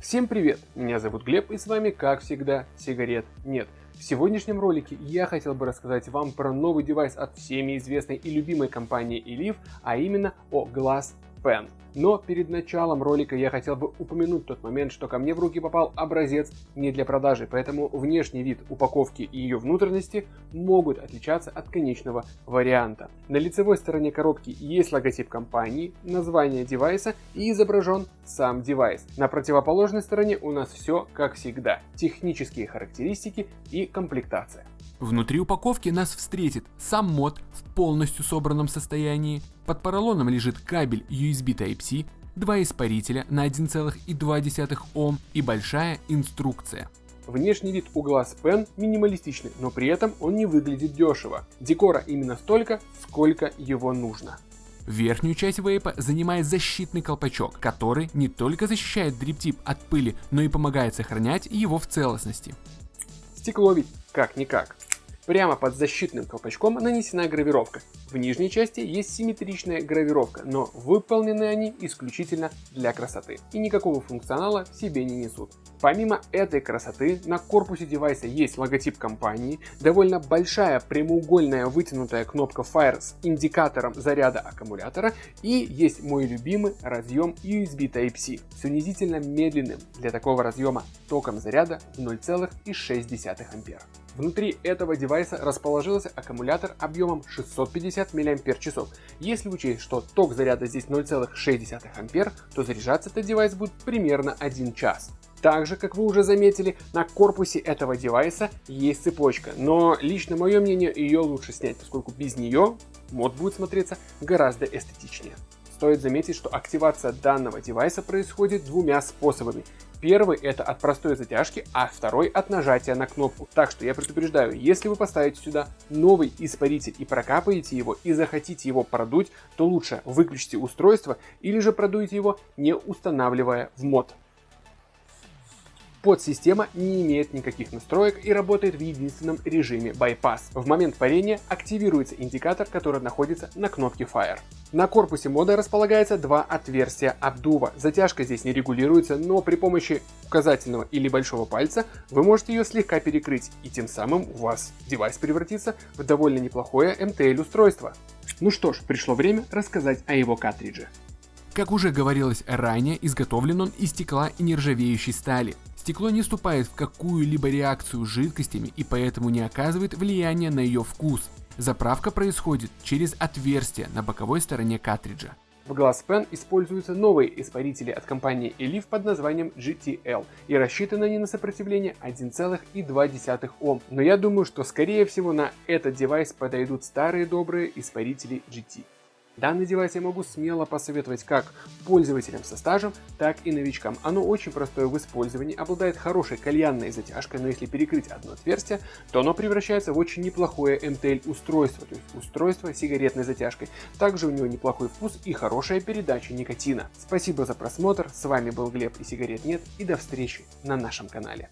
Всем привет! Меня зовут Глеб и с вами, как всегда, сигарет нет. В сегодняшнем ролике я хотел бы рассказать вам про новый девайс от всеми известной и любимой компании Elif, а именно о Glass Pen. Но перед началом ролика я хотел бы упомянуть тот момент, что ко мне в руки попал образец не для продажи, поэтому внешний вид упаковки и ее внутренности могут отличаться от конечного варианта. На лицевой стороне коробки есть логотип компании, название девайса и изображен сам девайс. На противоположной стороне у нас все как всегда, технические характеристики и комплектация. Внутри упаковки нас встретит сам мод в полностью собранном состоянии. Под поролоном лежит кабель USB Type-C, два испарителя на 1,2 Ом и большая инструкция. Внешний вид у Glass Pen минималистичный, но при этом он не выглядит дешево. Декора именно столько, сколько его нужно. Верхнюю часть вейпа занимает защитный колпачок, который не только защищает дриптип от пыли, но и помогает сохранять его в целостности. Стекло ведь как-никак. Прямо под защитным колпачком нанесена гравировка. В нижней части есть симметричная гравировка, но выполнены они исключительно для красоты и никакого функционала в себе не несут. Помимо этой красоты, на корпусе девайса есть логотип компании, довольно большая прямоугольная вытянутая кнопка Fire с индикатором заряда аккумулятора и есть мой любимый разъем USB Type-C с унизительно медленным для такого разъема током заряда 0,6 А. Внутри этого девайса расположился аккумулятор объемом 650 мАч. Если учесть, что ток заряда здесь 0,6 А, то заряжаться этот девайс будет примерно 1 час. Также, как вы уже заметили, на корпусе этого девайса есть цепочка, но лично мое мнение, ее лучше снять, поскольку без нее мод будет смотреться гораздо эстетичнее. Стоит заметить, что активация данного девайса происходит двумя способами. Первый это от простой затяжки, а второй от нажатия на кнопку. Так что я предупреждаю, если вы поставите сюда новый испаритель и прокапаете его и захотите его продуть, то лучше выключите устройство или же продуйте его не устанавливая в мод. Подсистема не имеет никаких настроек и работает в единственном режиме Bypass. В момент парения активируется индикатор, который находится на кнопке Fire. На корпусе мода располагается два отверстия обдува. Затяжка здесь не регулируется, но при помощи указательного или большого пальца вы можете ее слегка перекрыть, и тем самым у вас девайс превратится в довольно неплохое MTL устройство. Ну что ж, пришло время рассказать о его картридже. Как уже говорилось ранее, изготовлен он из стекла и нержавеющей стали. Стекло не вступает в какую-либо реакцию с жидкостями и поэтому не оказывает влияния на ее вкус. Заправка происходит через отверстие на боковой стороне картриджа. В Glass Pen используются новые испарители от компании Elif под названием GTL и рассчитаны они на сопротивление 1,2 Ом. Но я думаю, что скорее всего на этот девайс подойдут старые добрые испарители GT. Данный девайс я могу смело посоветовать как пользователям со стажем, так и новичкам. Оно очень простое в использовании, обладает хорошей кальянной затяжкой, но если перекрыть одно отверстие, то оно превращается в очень неплохое MTL устройство, то есть устройство с сигаретной затяжкой. Также у него неплохой вкус и хорошая передача никотина. Спасибо за просмотр, с вами был Глеб и сигарет нет и до встречи на нашем канале.